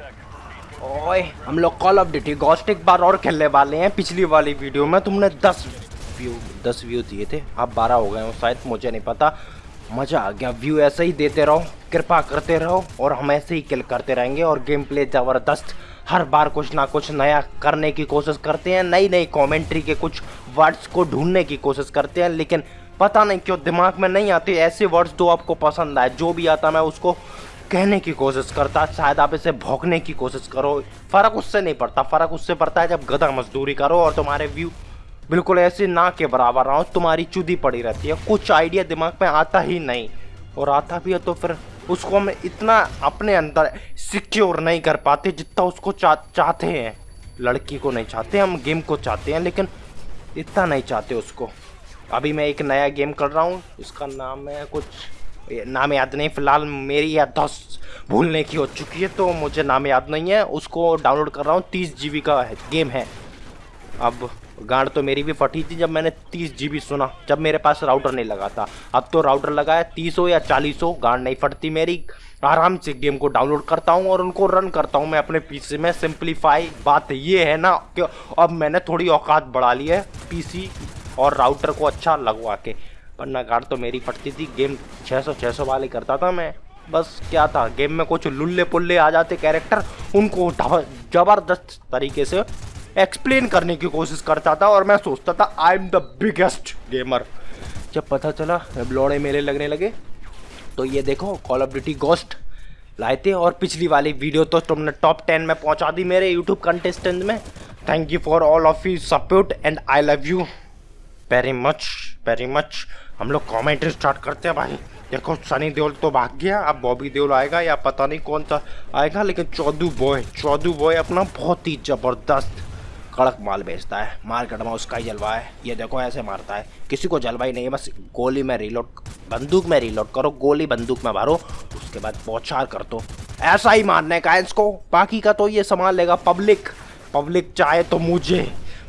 ओए, हम लोग कॉल ऑफ़ ड्यूटी गोस्ट एक बार और खेलने वाले हैं पिछली वाली वीडियो में। तुमने दस व्यू दस व्यू दिए थे। अब बारह हो गए हो, शायद मुझे नहीं पता। मज़ा आ गया व्यू ऐसे ही देते रहो, कृपा करते रहो और हम ऐसे ही किल करते रहेंगे और गेम प्ले ज़बरदस्त हर बार कुछ ना कुछ नया करने की कोशिश करते हैं। नई नई कमेंट्री के कुछ वर्ड्स को ढूँढने की कोशिश करते हैं, लेकिन पता नहीं क्यों दिमाग में नहीं आते। ऐसे वर्ड्स जो आपको पसंद आए, जो भी आता मैं उसको कहने की कोशिश करता है शायद आप इसे भोंकने की कोशिश करो। फ़र्क उससे नहीं पड़ता फ़र्क उससे पड़ता है जब गधा मजदूरी करो और तुम्हारे व्यू बिल्कुल ऐसे ना के बराबर रहो तुम्हारी चुदी पड़ी रहती है। कुछ आइडिया दिमाग में आता ही नहीं। और आता भी है तो फिर उसको हम इतना अपने अंदर सिक्योर नहीं कर पाते जितना उसको चा, चाहते हैं। लड़की को नहीं चाहते हम गेम को चाहते हैं लेकिन इतना नहीं चाहते उसको। अभी मैं एक नया गेम कर रहा हूँ इसका नाम है कुछ नाम याद नहीं, फ़िलहाल मेरी याददाश्त भूलने की हो चुकी है तो मुझे नाम याद नहीं है। उसको डाउनलोड कर रहा हूँ, तीस जीबी का है गेम है। अब गाड़ तो मेरी भी फटी थी जब मैंने तीस जीबी सुना, जब मेरे पास राउटर नहीं लगा था। अब तो राउटर लगा है, तीस हो या चालीस हो, गाड़ नहीं फटती मेरी। आराम से गेम को डाउनलोड करता हूँ और उनको रन करता हूँ मैं अपने पीसी में। सिंप्लीफाई बात ये है ना कि अब मैंने थोड़ी औकात बढ़ा ली है पीसी और राउटर को अच्छा लगवा के। वरना गाड़ तो मेरी फटती थी। गेम 600 600 वाले करता था मैं। बस क्या था, गेम में कुछ लुल्ले पुल्ले आ जाते कैरेक्टर, उनको ज़बरदस्त तरीके से एक्सप्लेन करने की कोशिश करता था और मैं सोचता था I am the biggest gamer जब पता चला, लौड़े मेले लगने लगे तो ये देखो कॉल ऑफ़ ड्यूटी गोस्ट लाए थे और पिछली वाली वीडियो तो तुमने टॉप टेन में पहुँचा दी मेरे यूट्यूब कंटेस्टेंट में। Thank you for all of you support and I love you very much very much हम लोग कॉमेंट्री स्टार्ट करते हैं भाई। देखो सनी देओल तो भाग गया। अब बॉबी देओल आएगा या पता नहीं कौन सा आएगा, लेकिन चौदू बॉय चौदू बॉय अपना बहुत ही ज़बरदस्त कड़क माल बेचता है। मार्केट में उसका ही जलवा है। ये देखो, ऐसे मारता है। किसी को जलवाई नहीं है, बस गोली में रिलोड बंदूक में रिलोड करो, गोली बंदूक में मारो, उसके बाद पौचार कर दो। ऐसा ही मारने का है इसको। बाकी का तो ये संभाल लेगा पब्लिक पब्लिक चाहे तो मुझे।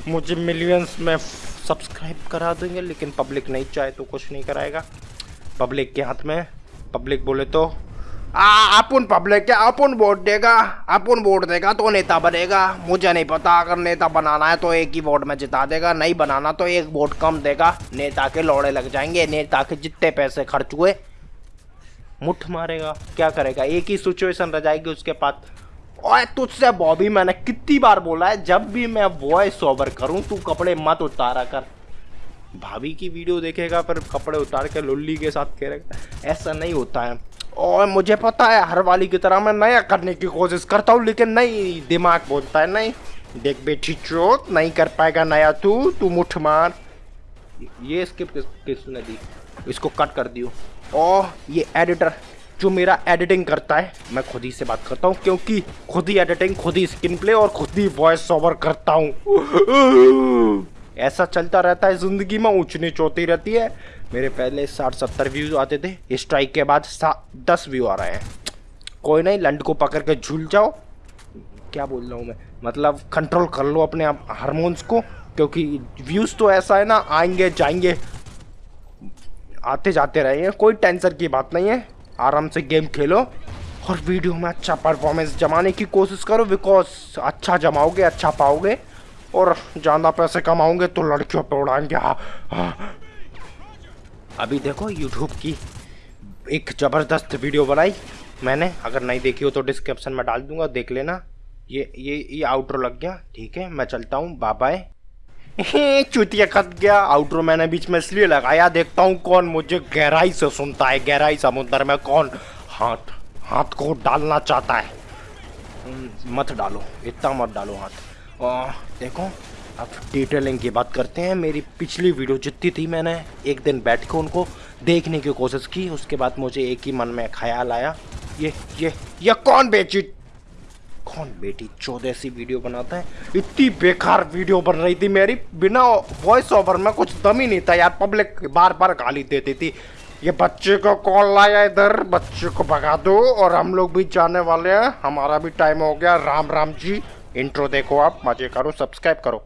मुझे मिलियंस में सब्सक्राइब करा देंगे, लेकिन पब्लिक नहीं चाहे तो कुछ नहीं कराएगा। पब्लिक के हाथ में पब्लिक बोले तो अपन पब्लिक क्या अपन वोट देगा, अपन वोट देगा तो नेता बनेगा। मुझे नहीं पता, अगर नेता बनाना है तो एक ही वोट में जिता देगा, नहीं बनाना तो एक वोट कम देगा। नेता के लौड़े लग जाएँगे, नेता के जितने पैसे खर्च हुए, मुठ मारेगा, क्या करेगा? एक ही सिचुएशन रह जाएगी उसके पास। ओए, तुझसे बॉबी मैंने कितनी बार बोला है, जब भी मैं वॉइस ओवर करूँ, तू कपड़े मत उतारा कर। भाभी की वीडियो देखेगा, पर कपड़े उतार के लुल्ली के साथ करेगा ऐसा नहीं होता है। और मुझे पता है, हर वाली की तरह मैं नया करने की कोशिश करता हूँ, लेकिन नहीं दिमाग बोलता है, नहीं। देख बेटी चोट नहीं कर पाएगा नया तू तू मुठ मार। ये स्किप किस किसने दी? इसको कट कर दियो। ओ ये एडिटर जो मेरा एडिटिंग करता है, मैं खुद ही से बात करता हूँ, क्योंकि खुद ही एडिटिंग खुद ही स्क्रीन प्ले और खुद ही वॉइस ओवर करता हूँ। ऐसा चलता रहता है ज़िंदगी में ऊँच नीच होती रहती है। मेरे पहले साठ सत्तर व्यूज़ आते थे स्ट्राइक के बाद दस व्यू आ रहे हैं। कोई नहीं, लंड को पकड़ के झूल जाओ। क्या बोल रहा हूँ मैं? मतलब कंट्रोल कर लो अपने आप हारमोन्स को, क्योंकि व्यूज़ तो ऐसा है ना, आएँगे, जाएँगे। आते जाते रहे हैं कोई टेंशन की बात नहीं है। आराम से गेम खेलो और वीडियो में अच्छा परफॉर्मेंस जमाने की कोशिश करो बिकॉज़ अच्छा जमाओगे अच्छा पाओगे और ज़्यादा पैसे कमाओगे तो लड़कियों पर उड़ाएँगे। हाँ, हाँ। अभी देखो यूट्यूब की एक ज़बरदस्त वीडियो बनाई मैंने। अगर नहीं देखी हो तो डिस्क्रिप्शन में डाल दूँगा देख लेना। ये ये ये आउटरो लग गया। ठीक है मैं चलता हूँ। बाय चुतिया खत गया आउटरो मैंने बीच में इसलिए लगाया देखता हूँ कौन मुझे गहराई से सुनता है गहराई समुद्र में कौन हाथ हाथ को डालना चाहता है। हम्म, मत डालो इतना मत डालो हाथ। देखो अब डिटेलिंग की बात करते हैं। मेरी पिछली वीडियो जितनी थी मैंने एक दिन बैठ के उनको देखने की कोशिश की उसके बाद मुझे एक ही मन में ख्याल आया ये ये ये कौन बेची कौन बेटी चौदह सी वीडियो बनाता है? इतनी बेकार वीडियो बन रही थी मेरी। बिना वॉइस ओवर में कुछ दम ही नहीं था यार। पब्लिक बार बार गाली देती थी। ये बच्चे को कॉल लाया इधर? बच्चे को भगा दो और हम लोग भी जाने वाले हैं। हमारा भी टाइम हो गया। राम राम जी। इंट्रो देखो आप। मज़े करो। सब्सक्राइब करो।